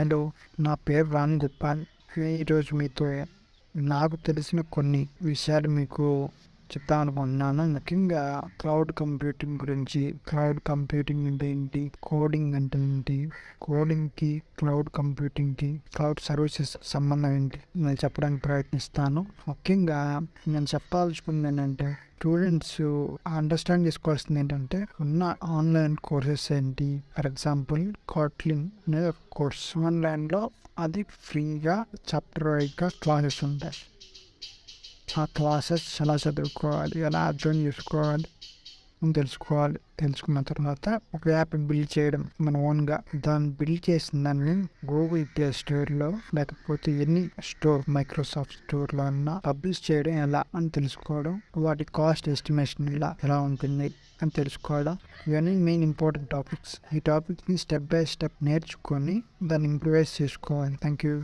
Hello నా పేరు రామ్ గోపాల్. ఈరోజు మీతో నాకు తెలిసిన కొన్ని విషయాలు మీకు చెప్తాను అనుకుంటున్నాను. ముఖ్యంగా క్లౌడ్ కంప్యూటింగ్ గురించి. క్లౌడ్ కంప్యూటింగ్ అంటే ఏంటి? కోడింగ్ అంటే ఏంటి? కోడింగ్కి క్లౌడ్ కంప్యూటింగ్కి క్లౌడ్ సర్వీసెస్ సంబంధం ఏంటి? నేను చెప్పడానికి ప్రయత్నిస్తాను. ముఖ్యంగా నేను చెప్పాల్సుకుంది ఏంటంటే స్టూడెంట్స్ అండర్స్టాండ్ చేసుకోవాల్సింది ఏంటంటే ఉన్న ఆన్లైన్ కోర్సెస్ ఏంటి? ఫర్ ఎగ్జాంపుల్ కాట్లిన్ అనేది ఒక కోర్స్. ఆన్లైన్లో అది ఫ్రీగా చాప్టర్ వైజ్గా క్లాసెస్ ఉంటాయి. ఆ క్లాసెస్ ఎలా చదువుకోవాలి? ఎలా అర్థం చేసుకోవాలి? తెలుసుకోవాలి తెలుసుకున్న తర్వాత ఒక యాప్ బిల్డ్ చేయడం మన ఓన్గా. దాన్ని బిల్డ్ చేసిన దాన్ని గూగుల్ ప్లే స్టోర్లో లేకపోతే ఎన్ని స్టోర్ మైక్రోసాఫ్ట్ స్టోర్లో అన్నా పబ్లిష్ చేయడం ఎలా అని తెలుసుకోవడం వాటి కాస్ట్ ఎస్టిమేషన్ ఎలా ఎలా ఉంటుంది అని తెలుసుకోవడం. ఇవన్నీ మెయిన్ ఇంపార్టెంట్ టాపిక్స్ ఈ టాపిక్ని స్టెప్ బై స్టెప్ నేర్చుకొని దాన్ని ఇంప్రూవైజ్ చేసుకోవాలి. Thank you